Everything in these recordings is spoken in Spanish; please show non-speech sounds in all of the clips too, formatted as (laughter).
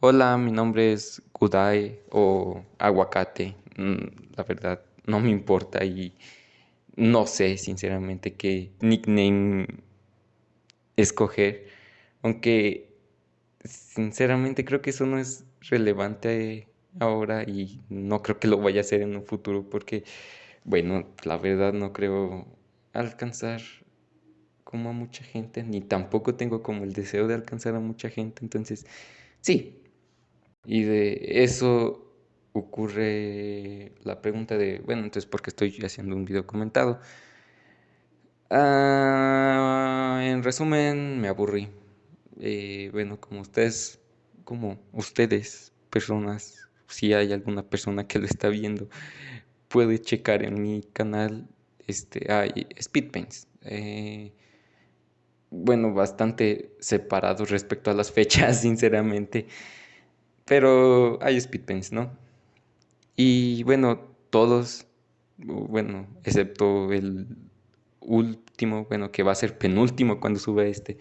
Hola, mi nombre es Kudai o Aguacate. Mm, La verdad, no me importa y no sé sinceramente qué nickname escoger. Aunque sinceramente creo que eso no es relevante ahora y no creo que lo vaya a hacer en un futuro porque, bueno, la verdad no creo alcanzar como a mucha gente, ni tampoco tengo como el deseo de alcanzar a mucha gente. Entonces, sí. Y de eso ocurre la pregunta de, bueno, entonces, ¿por qué estoy haciendo un video comentado? Ah, en resumen, me aburrí. Eh, bueno, como ustedes, como ustedes, personas, si hay alguna persona que lo está viendo, puede checar en mi canal, este, hay speedpaints. Eh, bueno, bastante separados respecto a las fechas, (laughs) sinceramente. Pero hay speedpaints, ¿no? Y bueno, todos, bueno, excepto el último, bueno, que va a ser penúltimo cuando sube este.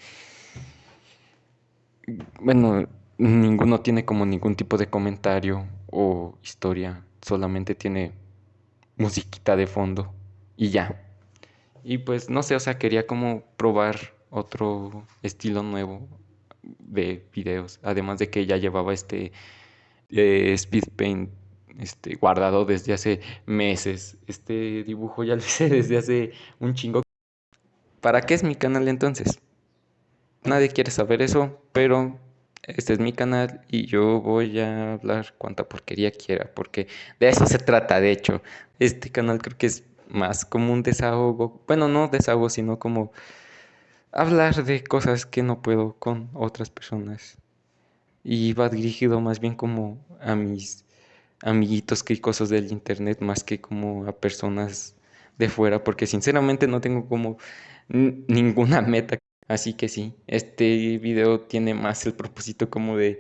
Bueno, ninguno tiene como ningún tipo de comentario o historia, solamente tiene musiquita de fondo y ya. Y pues no sé, o sea, quería como probar otro estilo nuevo de videos, además de que ya llevaba este eh, speed paint este, guardado desde hace meses. Este dibujo ya (laughs) lo hice desde hace un chingo. ¿Para qué es mi canal entonces? Nadie quiere saber eso, pero este es mi canal y yo voy a hablar cuanta porquería quiera, porque de eso se trata, de hecho. Este canal creo que es más como un desahogo, bueno, no desahogo, sino como hablar de cosas que no puedo con otras personas. Y va dirigido más bien como a mis amiguitos que cosas del internet, más que como a personas de fuera, porque sinceramente no tengo como ninguna (laughs) meta. Así que sí, este video tiene más el propósito como de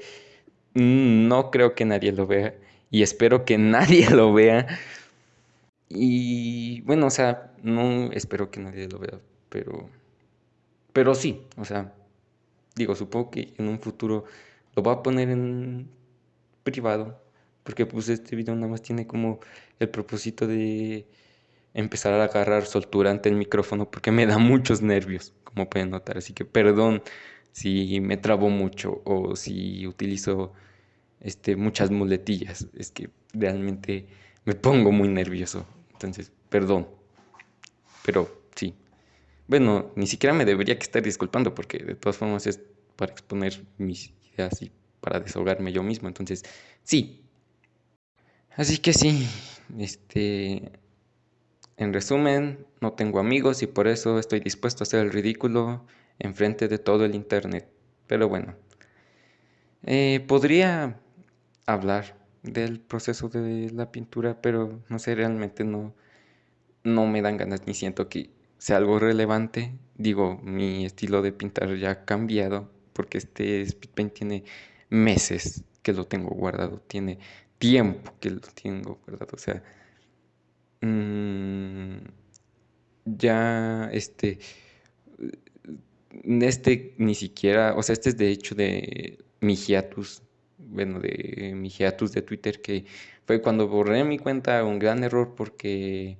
mm, no creo que nadie lo vea y espero que (laughs) nadie lo vea. Y bueno, o sea, no espero que nadie lo vea, pero pero sí, o sea, digo, supongo que en un futuro lo voy a poner en privado, porque pues este video nada más tiene como el propósito de empezar a agarrar soltura ante el micrófono porque me da (laughs) muchos nervios, como pueden notar. Así que perdón si me trabo mucho o si utilizo este, muchas muletillas. Es que realmente me pongo muy nervioso. Entonces, perdón. Pero. Bueno, ni siquiera me debería que estar disculpando porque de todas formas es para exponer mis ideas y para desahogarme yo mismo. Entonces, sí. Así que sí, este, en resumen, no tengo amigos y por eso estoy dispuesto a hacer el ridículo enfrente de todo el internet. Pero bueno, eh, podría hablar del proceso de la pintura, pero no sé, realmente no, no me dan ganas ni siento que sea algo relevante. Digo, mi estilo de pintar ya ha cambiado porque este speed paint tiene meses que lo tengo guardado, tiene tiempo que lo tengo guardado, o sea, mm, ya este, este ni siquiera, o sea, este es de hecho de mi hiatus, bueno, de mi hiatus de Twitter, que fue cuando borré mi cuenta, un gran error porque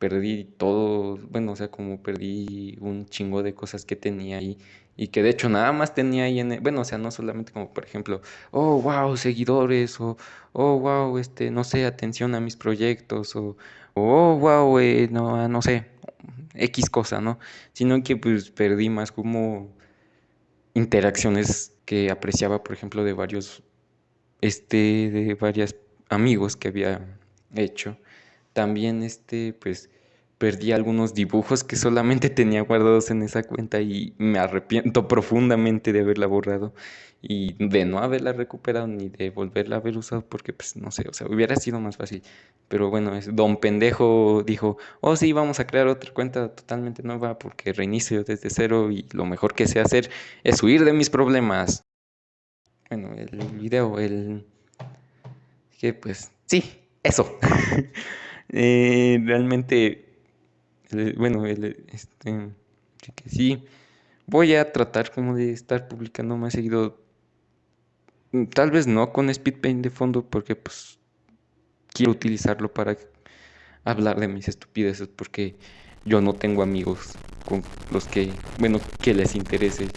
perdí todo, bueno, o sea, como perdí un chingo de cosas que tenía ahí y que de hecho nada más tenía ahí en, bueno, o sea, no solamente como por ejemplo, oh, wow, seguidores o, oh, wow, este, no sé, atención a mis proyectos o, oh, wow, eh, no, no sé, X cosa, ¿no? Sino que pues perdí más como interacciones que apreciaba, por ejemplo, de varios, este, de varios amigos que había hecho. También, este, pues, perdí algunos dibujos que solamente (laughs) tenía guardados en esa cuenta y me arrepiento (laughs) profundamente de haberla borrado y de no haberla recuperado ni de volverla a haber usado porque pues no sé, o sea, hubiera sido más fácil. Pero bueno, es, don pendejo dijo, oh sí, vamos a crear otra cuenta totalmente nueva porque reinicio desde cero y lo mejor que sé hacer es huir de mis problemas. Bueno, el video, el... que pues sí, eso. (laughs) Eh, realmente bueno, el, este, que sí, voy a tratar como de estar publicando más seguido mm, tal vez no con SpeedPaint de fondo porque pues quiero utilizarlo para hablar de mis estupideces porque yo no tengo amigos con los que, bueno, que les interese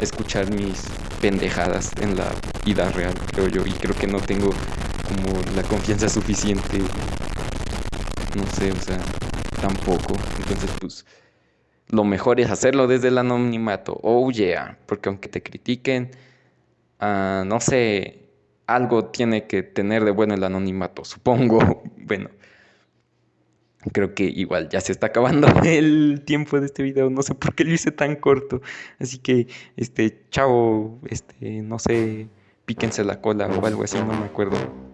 escuchar mis pendejadas en la vida real, creo yo, y creo que no tengo como la confianza suficiente, no sé, o sea, tampoco, entonces pues lo mejor es hacerlo desde el anonimato, oh yeah, porque aunque te critiquen, uh, no sé, algo tiene que tener de bueno el anonimato, supongo, (laughs) bueno. Creo que igual ya se está acabando (laughs) el tiempo de este video. No sé por qué lo hice tan corto. Así que, este, chao, este, no sé, píquense la cola o algo así, no me acuerdo.